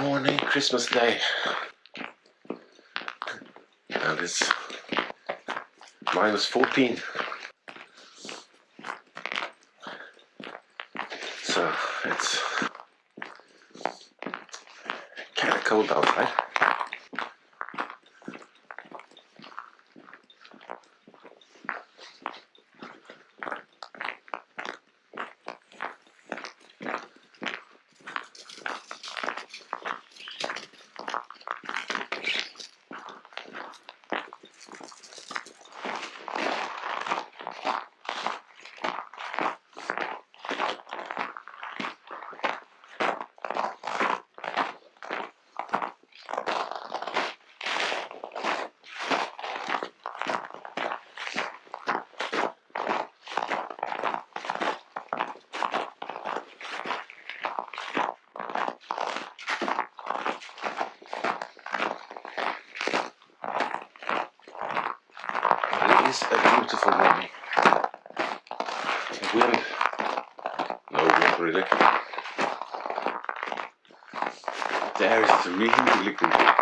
Morning, Christmas Day. And it's minus 14. So it's カウンターをはい is a beautiful morning. Wind. No wind really. The air is really, really good.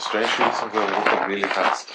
Reason we're walking really fast.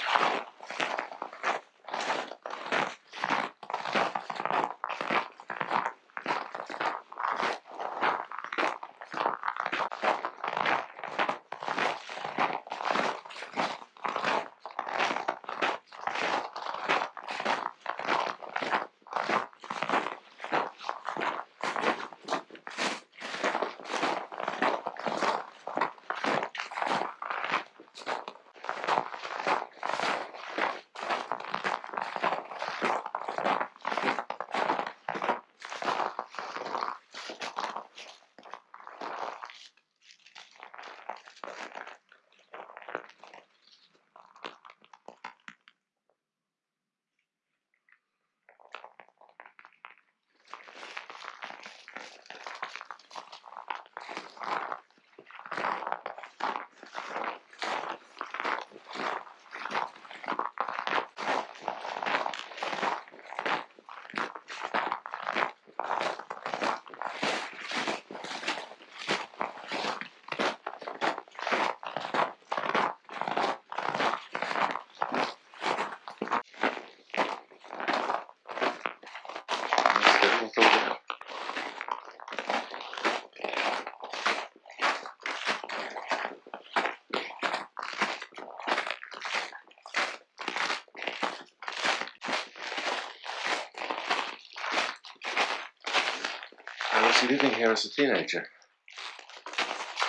Was living here as a teenager.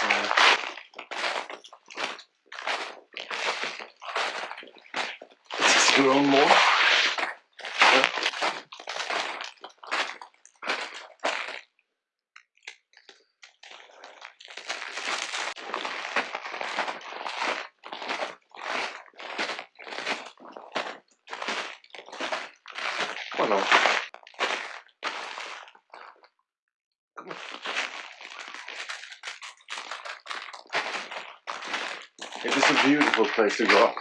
Uh, it's grown more. Yeah. Come on beautiful place to go up.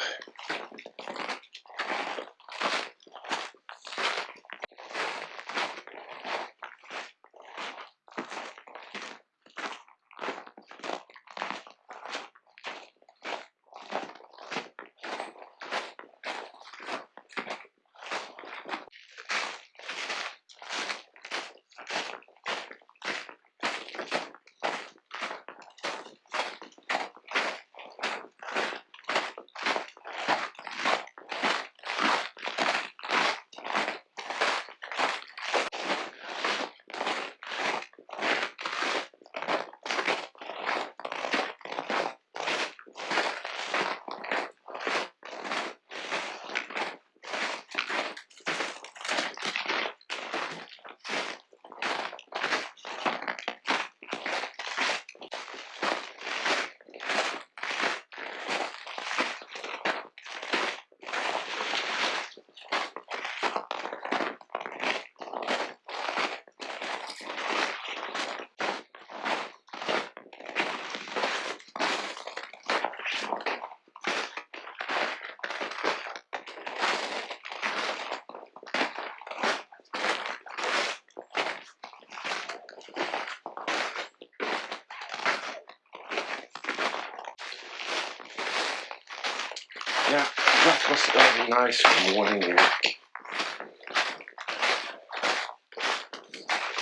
That was a nice morning here.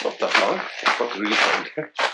Not that long, but really fun.